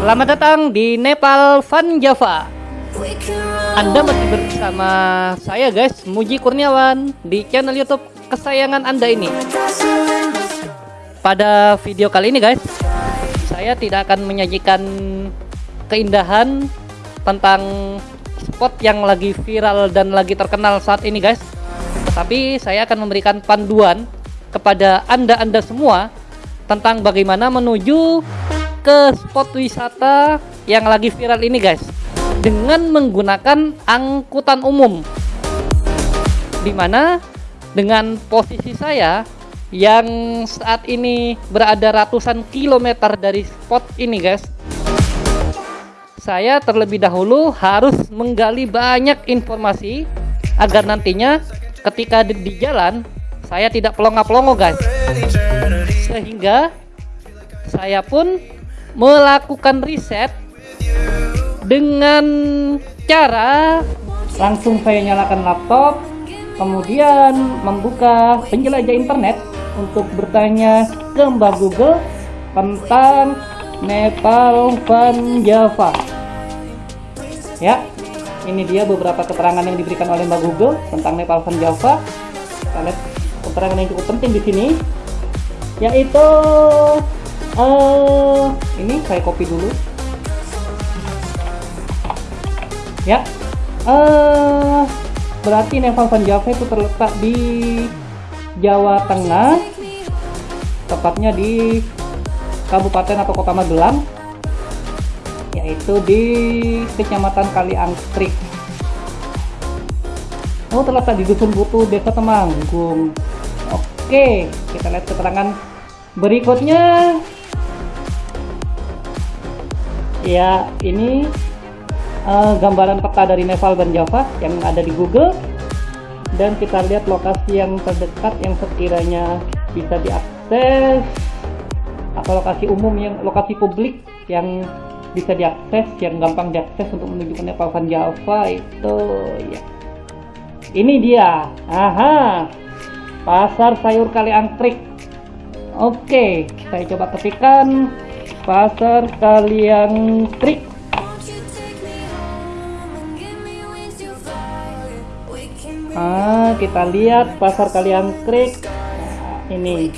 Selamat datang di Nepal Van Java. Anda masih bersama saya guys, Muji Kurniawan di channel YouTube kesayangan Anda ini. Pada video kali ini guys, saya tidak akan menyajikan keindahan tentang spot yang lagi viral dan lagi terkenal saat ini guys. Tetapi saya akan memberikan panduan kepada Anda-anda semua tentang bagaimana menuju ke spot wisata yang lagi viral ini guys dengan menggunakan angkutan umum. Di mana dengan posisi saya yang saat ini berada ratusan kilometer dari spot ini guys saya terlebih dahulu harus menggali banyak informasi agar nantinya ketika di, di jalan saya tidak pelongo-pelongo guys. Sehingga saya pun melakukan riset dengan cara langsung saya nyalakan laptop kemudian membuka penjelajah internet untuk bertanya ke Mbak Google tentang Nepal Van Java. Ya ini dia beberapa keterangan yang diberikan oleh Mbak Google tentang Nepal Van Java. Kita keterangan yang cukup penting di sini yaitu eh ini saya copy dulu ya. Eh berarti Nepal Van Java itu terletak di Jawa Tengah. Tepatnya di Kabupaten atau Kota Magelang. Yaitu di Kecamatan Kaliangkrik. Oh terletak di Dusun Butuh Desa Temanggung. Oke kita lihat keterangan berikutnya. Ya ini eh, gambaran peta dari Nepal dan Java yang ada di Google. Dan kita lihat lokasi yang terdekat yang sekiranya bisa diakses. Atau lokasi umum yang lokasi publik yang bisa diakses yang gampang diakses untuk menuju ke Nepal Van Java itu ya. Ini dia. Aha. Pasar sayur Kaliangkrik oke saya coba ketikkan pasar Kaliangkrik Won't Ah, kita lihat pasar Kaliangkrik. Nah, ini.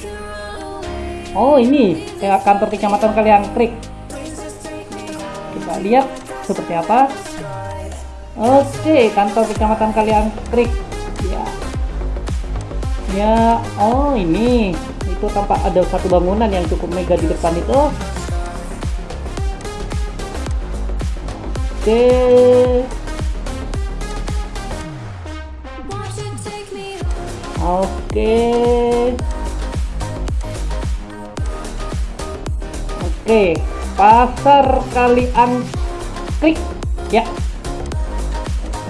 Oh, ini ya, kantor kecamatan Kaliangkrik. Kita lihat seperti apa. Oke, kantor kecamatan Kaliangkrik. Ya. Ya, oh ini. Itu tampak ada satu bangunan yang cukup mega di depan itu. Oke. Oke. Oke, pasar Kaliangkrik. Ya.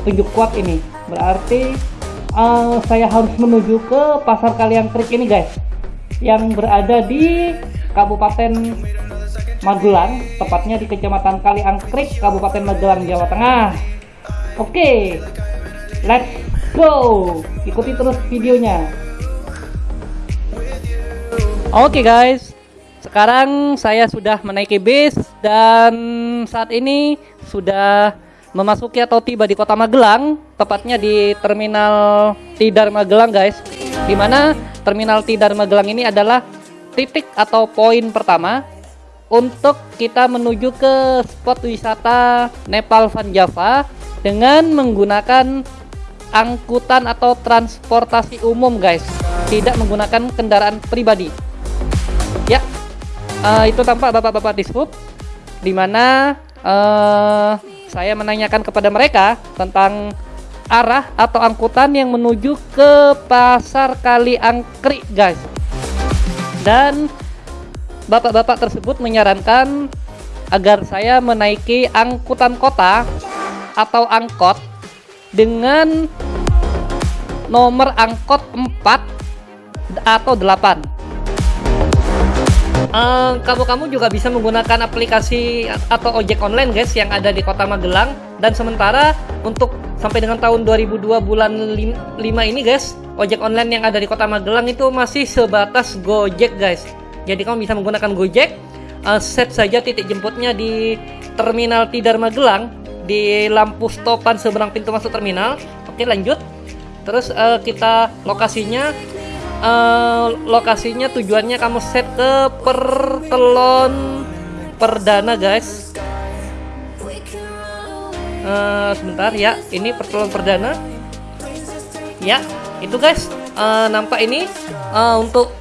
Tunjuk kuat ini. Berarti eh, saya harus menuju ke pasar Kaliangkrik ini, guys. Yang berada di Kabupaten Magelang, tepatnya di Kecamatan Kaliangkrik, Kabupaten Magelang, Jawa Tengah. Oke. Let's go. Ikuti terus videonya. Oke guys, sekarang saya sudah menaiki bis dan saat ini sudah memasuki atau tiba di kota Magelang, tepatnya di Terminal Tidar Magelang guys. Di mana Terminal Tidar Magelang ini adalah titik atau poin pertama untuk kita menuju ke spot wisata Nepal Van Java dengan menggunakan angkutan atau transportasi umum guys. Tidak menggunakan kendaraan pribadi. Ya eh, itu tampak bapak-bapak di sub di mana eh, saya menanyakan kepada mereka tentang arah atau angkutan yang menuju ke pasar Kaliangkrik guys. Dan bapak-bapak tersebut menyarankan agar saya menaiki angkutan kota atau angkot dengan nomor angkot 4 atau 8 Eh, kamu-kamu juga bisa menggunakan aplikasi atau ojek online guys yang ada di kota Magelang. Dan sementara untuk sampai dengan tahun 2002 bulan 5 ini guys ojek online yang ada di kota Magelang itu masih sebatas Gojek guys. Jadi kamu bisa menggunakan Gojek uh, set saja titik jemputnya di Terminal Tidar Magelang di lampu stopan seberang pintu masuk terminal. Oke lanjut. Terus uh, kita lokasinya uh, lokasinya tujuannya kamu set ke pertelon perdana guys. Uh, sebentar ya ini pertelon perdana. Ya itu guys. Uh, nampak ini uh, untuk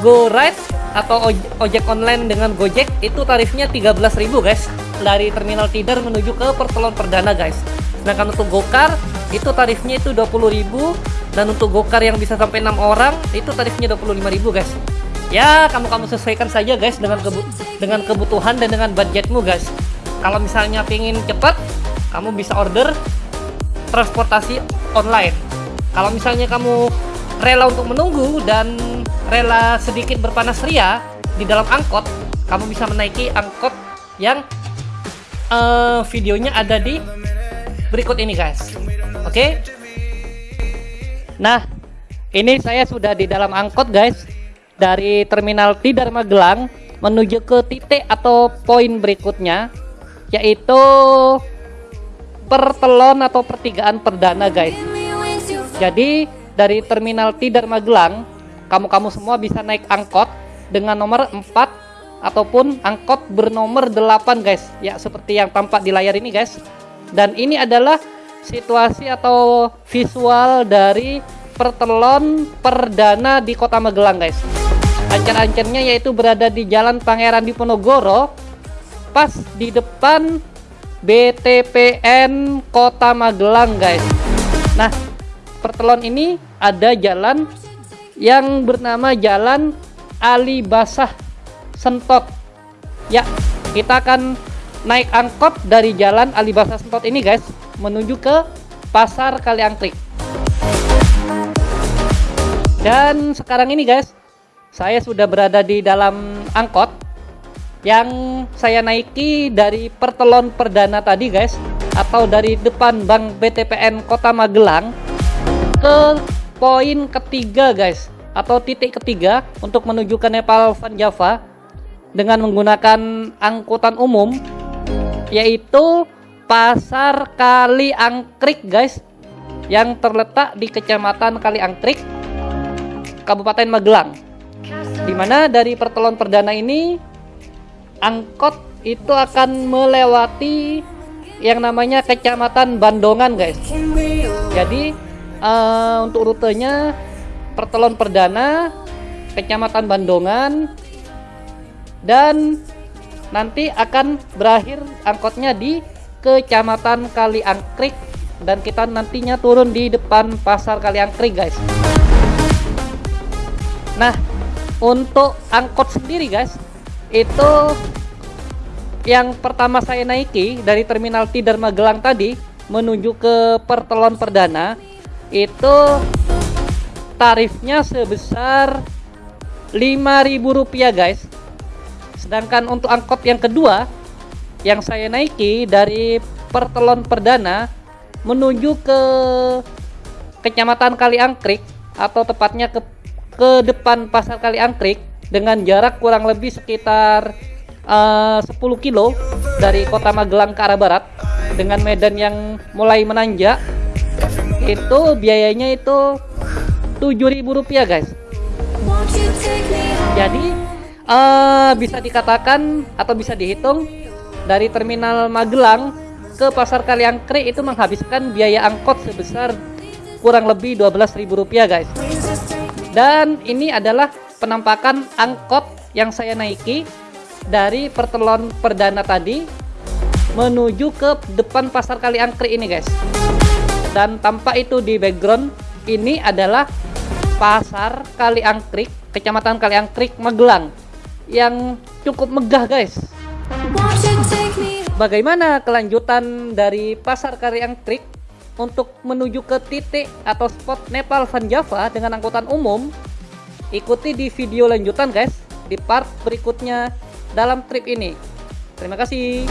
go ride atau ojek online dengan Gojek itu tarifnya 13.000 guys dari terminal Tidar menuju ke pertelon perdana guys. Kalau untuk gokar itu tarifnya itu 20.000 dan untuk gokar yang bisa sampai 6 orang itu tarifnya 25.000 guys. Ya kamu kamu sesuaikan saja guys dengan kebu dengan kebutuhan dan dengan budgetmu guys. Kalau misalnya pingin cepat kamu bisa order transportasi online. Kalau misalnya kamu rela untuk menunggu dan rela sedikit berpanas ria di dalam angkot kamu bisa menaiki angkot yang uh, videonya ada di berikut ini guys oke okay? Nah, ini saya sudah di dalam angkot guys dari terminal Tidar Magelang menuju ke titik atau poin berikutnya yaitu pertelon atau pertigaan perdana guys. Jadi dari terminal Tidar Magelang kamu-kamu semua bisa naik angkot dengan nomor 4 ataupun angkot bernomor 8 guys. Ya seperti yang tampak di layar ini guys. Dan ini adalah situasi atau visual dari pertelon perdana di kota Magelang guys. Ancar-ancarnya yaitu berada di jalan Pangeran Diponegoro pas di depan BTPN kota Magelang guys. Nah pertelon ini ada jalan yang bernama jalan Ali Basah Sentot. Ya kita akan naik angkot dari jalan Ali Basah Sentot ini guys menuju ke pasar Kaliangkrik. Dan sekarang ini guys saya sudah berada di dalam angkot yang saya naiki dari pertelon perdana tadi guys atau dari depan Bank BTPN Kota Magelang ke poin ketiga guys atau titik ketiga untuk menuju ke Nepal Van Java dengan menggunakan angkutan umum yaitu Pasar Kali Angkrik guys yang terletak di Kecamatan Kali Angkrik Kabupaten Magelang. Di mana dari pertelon perdana ini angkot itu akan melewati yang namanya Kecamatan Bandongan guys. Jadi uh, untuk rutenya pertelon perdana Kecamatan Bandongan dan nanti akan berakhir angkotnya di Kecamatan Kaliangkrik. Dan kita nantinya turun di depan pasar Kaliangkrik guys. Nah untuk angkot sendiri guys itu yang pertama saya naiki dari terminal Tidar Magelang tadi menuju ke Pertelon Perdana itu tarifnya sebesar Rp5.000 guys sedangkan untuk angkot yang kedua yang saya naiki dari Pertelon Perdana menuju ke Kecamatan Kaliangkrik atau tepatnya ke ke depan Pasar Kaliangkrik dengan jarak kurang lebih sekitar uh, 10 kilo dari Kota Magelang ke arah barat dengan medan yang mulai menanjak. Itu biayanya itu Rp7.000 guys. Jadi uh, bisa dikatakan atau bisa dihitung dari terminal Magelang ke pasar Kaliangkri itu menghabiskan biaya angkot sebesar kurang lebih Rp12.000 guys. Dan ini adalah penampakan angkot yang saya naiki dari pertelon perdana tadi menuju ke depan pasar Kaliangkri ini guys. Dan tampak itu di background ini adalah pasar Kaliangkrik kecamatan Kaliangkrik Magelang yang cukup megah guys Bagaimana kelanjutan dari pasar Kaliangkrik untuk menuju ke titik atau spot Nepal Van Java dengan angkutan umum, ikuti di video lanjutan guys, di part berikutnya dalam trip ini. Terima kasih.